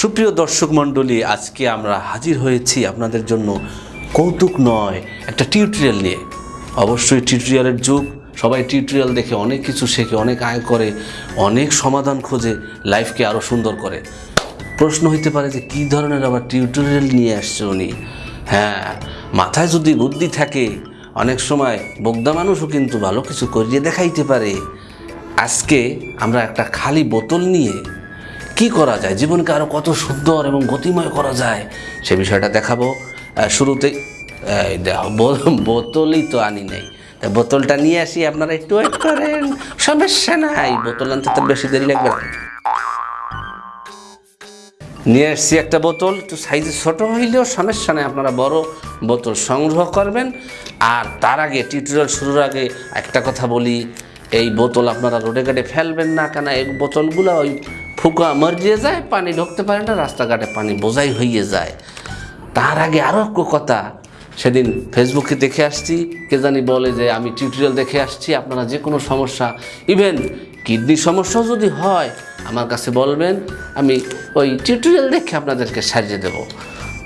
সুপ্রিয় দর্শক মণ্ডলী, আজকে আমরা হাজির হয়েছি আপনাদের জন্য কৌতুক নয়, একটা টিউটোরিয়াল নিয়ে। অবশ্যই টিউটোরিয়ালের যুগ। সবাই টিউটোরিয়াল দেখে অনেক কিছু শেখে, অনেক আয় করে, অনেক সমাধান খোঁজে লাইফকে আরও সুন্দর করে। প্রশ্ন হইতে পারে যে, কী ধরনের আবার টিউটোরিয়াল নিয়ে আসছে উনি? হ্যাঁ মাথায় যদি বুদ্ধি থাকে, অনেক সময় বোগদা মানুষও কিন্তু ভালো কিছু করিয়ে দেখাইতে পারে। আজকে আমরা একটা খালি বোতল নিয়ে কি করা যায়? জীবনকে আরও কত সুন্দর এবং গতিময় করা যায়? সে বিষয়টা দেখাবো। বো- বোতলই তো আনি নাই। তা বোতলটা নিয়ে আসি আপনারা একটু, ওয়েট করেন, সমস্যা নাই। বোতল আনতে তো বেশি দেরি লাগবে নিয়ে এসছি একটা বোতল, একটু সাইজে ছোটো হইলেও সমস্যা নেই, আপনারা বড় বোতল সংগ্রহ করবেন। আর তার আগে টিউটোরিয়াল শুরুর আগে একটা কথা বলি, এই বোতল আপনারা রোডে ঘাটে ফেলবেন না কেন? এই বোতলগুলো ওই ফুকা মরিয়ে যায়, পানি ঢুকতে পারে না, রাস্তাঘাটে পানি বোঝাই হইয়ে যায়। তার আগে আরও কথা, সেদিন ফেসবুকে দেখে আসছি, কে জানি বলে যে আমি টিউটোরিয়াল দেখে আসছি, আপনারা যে কোনো সমস্যা ইভেন কিডনি সমস্যাও যদি হয়, আমার কাছে বলবেন, আমি ওই টিউটোরিয়াল দেখে আপনাদেরকে সারিয়ে দেব।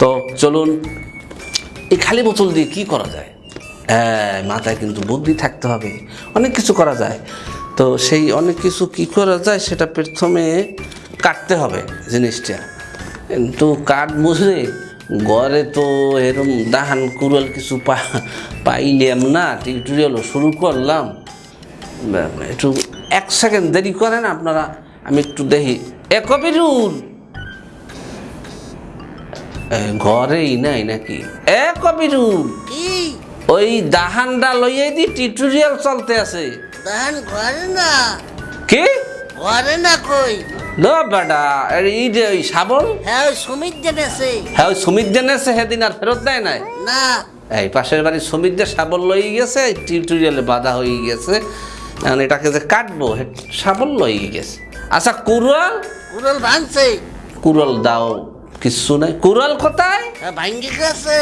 তো চলুন, এই খালি বোতল দিয়ে কি করা যায়? হ্যাঁ মাথায় কিন্তু বুদ্ধি থাকতে হবে, অনেক কিছু করা যায়। তো সেই অনেক কিছু কি করা যায় সেটা প্রথমে কাটতে হবে জিনিসটা। কিন্তু কাঠ বুঝলে ঘরে তো এরম দাহান কুড়াল কিছু পা পাইলাম না টিউটোরিয়ালও শুরু করলাম। একটু এক সেকেন্ড দেরি করেন আপনারা আমি একটু দেখি। এ কবিরুল! ঘরেই নাই নাকি? এ কবিরুল! ওই দাহানটা লইয়ে দি টিউটোরিয়াল চলতে আছে। ঘরে না? কি? ঘরে না কই? বেটা এই যে ওই শাবল? হ্যাঁ ওই সুমিত জেনেছে হ্যাঁ সুমিত সেদিন আর ফেরত দেয় নাই? না। এই পাশের লই গেছে টিউটোরিয়ালে বাধা হয়ে গেছে। এখন এটাকে যে কাটবো লই গেছে। আচ্ছা ভাঙছে। দাও কিচ্ছু নাই। কুড়াল কোথায়? হ্যাঁ ভাঙ্গি গেছে।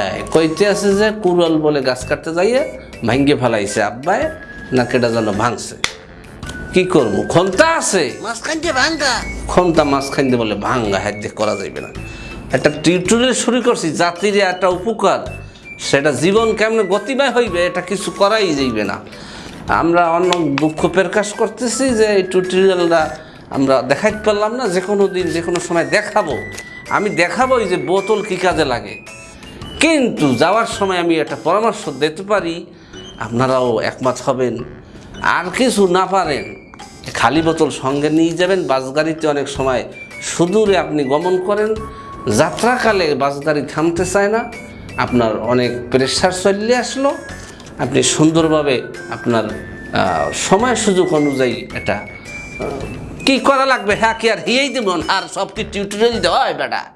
এই কইতে আছে যে কুড়াল বলে গাছ কাটতে যাইয়ে ভাঙ্গে ফেলাইছে আব্বায়। না কেটা যেন ভাঙছে। কি করব? খন্তা আছে? খন্তা মাঝখান দিয়ে বলে ভাঙ্গা হাত দিয়ে করা যাইবে না। একটা টিউটোরিয়াল শুরু করছি জাতির একটা উপকার। সেটা জীবন কেমনে গতিময় হইবে এটা কিছু করাই যাইবে না। আমরা অন্য দুঃখ প্রকাশ করতেছি যে এই টিউটোরিয়ালটা আমরা দেখাইতে পারলাম না যে কোনো দিন যে কোনো সময় দেখাবো। আমি দেখাবোই যে বোতল কী কাজে লাগে। কিন্তু যাওয়ার সময় আমি একটা পরামর্শ দিতে পারি আপনারাও একমত হবেন। আর কিছু না পারেন, খালি বোতল সঙ্গে নিয়ে যাবেন। বাস গাড়িতে অনেক সময় সুদূরে আপনি গমন করেন। যাত্রাকালে বাস গাড়ি থামতে চায় না। আপনার অনেক প্রেশার চলে আসলো। আপনি সুন্দরভাবে আপনার সময় সুযোগ অনুযায়ী এটা কি করা লাগবে? হ্যাঁ কি আর হিয়েই দেবেন? আর সব কি টিউটোরিয়াল দেওয়া হয় বেটা?